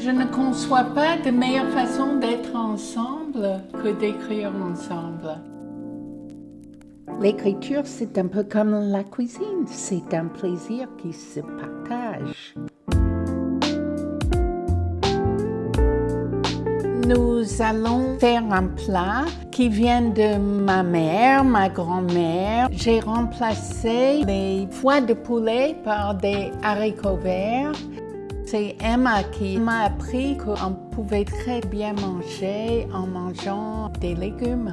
Je ne conçois pas de meilleure façon d'être ensemble que d'écrire ensemble. L'écriture, c'est un peu comme la cuisine, c'est un plaisir qui se partage. Nous allons faire un plat qui vient de ma mère, ma grand-mère. J'ai remplacé les foies de poulet par des haricots verts. C'est Emma qui m'a appris qu'on pouvait très bien manger en mangeant des légumes.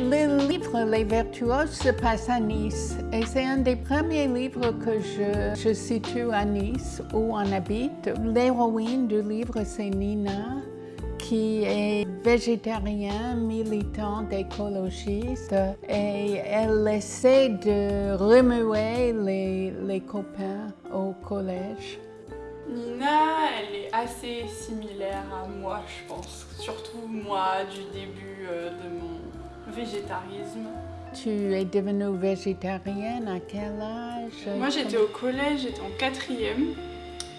Le livre Les Vertueuses se passe à Nice et c'est un des premiers livres que je, je situe à Nice où on habite. L'héroïne du livre c'est Nina qui est végétarienne, militante écologiste et elle essaie de remuer les, les copains au collège. Nina, elle est assez similaire à moi, je pense. Surtout moi, du début euh, de mon végétarisme. Tu es devenue végétarienne à quel âge? Moi j'étais au collège, j'étais en quatrième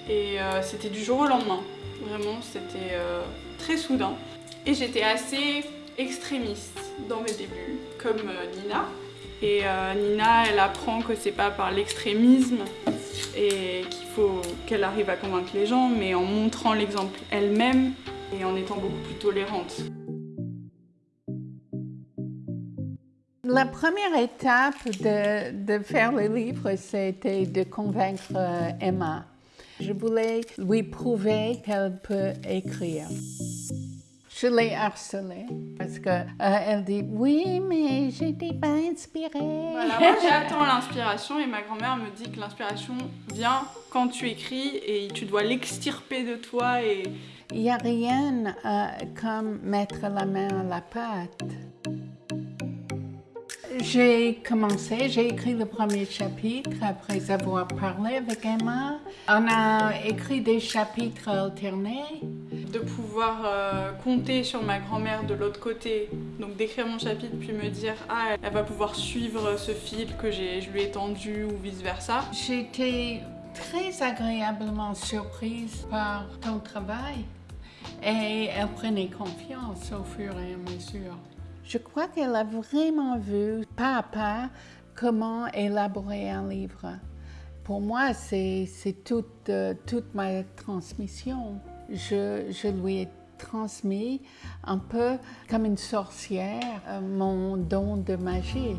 et euh, c'était du jour au lendemain. Vraiment, c'était euh, très soudain. Et j'étais assez extrémiste dans mes débuts, comme euh, Nina. Et Nina, elle apprend que c'est pas par l'extrémisme et qu'il faut qu'elle arrive à convaincre les gens, mais en montrant l'exemple elle-même et en étant beaucoup plus tolérante. La première étape de, faire le livre, c'était de convaincre euh, Emma. Je voulais lui prouver qu'elle peut écrire. Je l'ai harcelée parce qu'elle euh, dit « Oui, mais j'étais pas inspirée. » Voilà, moi j'attends l'inspiration et ma grand-mère me dit que l'inspiration vient quand tu écris et tu dois l'extirper de toi et... Il n'y a rien euh, comme mettre la main à la pâte. J'ai commencé, j'ai écrit le premier chapitre après avoir parlé avec Emma. On a écrit des chapitres alternés. De pouvoir euh, compter sur ma grand-mère de l'autre côté, donc d'écrire mon chapitre puis me dire « Ah, elle va pouvoir suivre ce fil que je lui ai tendu ou vice-versa ». J'étais très agréablement surprise par ton travail et elle prenait confiance au fur et à mesure. Je crois qu'elle a vraiment vu pas à pas comment élaborer un livre. Pour moi, c'est toute, euh, toute ma transmission. Je, je, lui ai transmis un peu comme une sorcière euh, mon don de magie.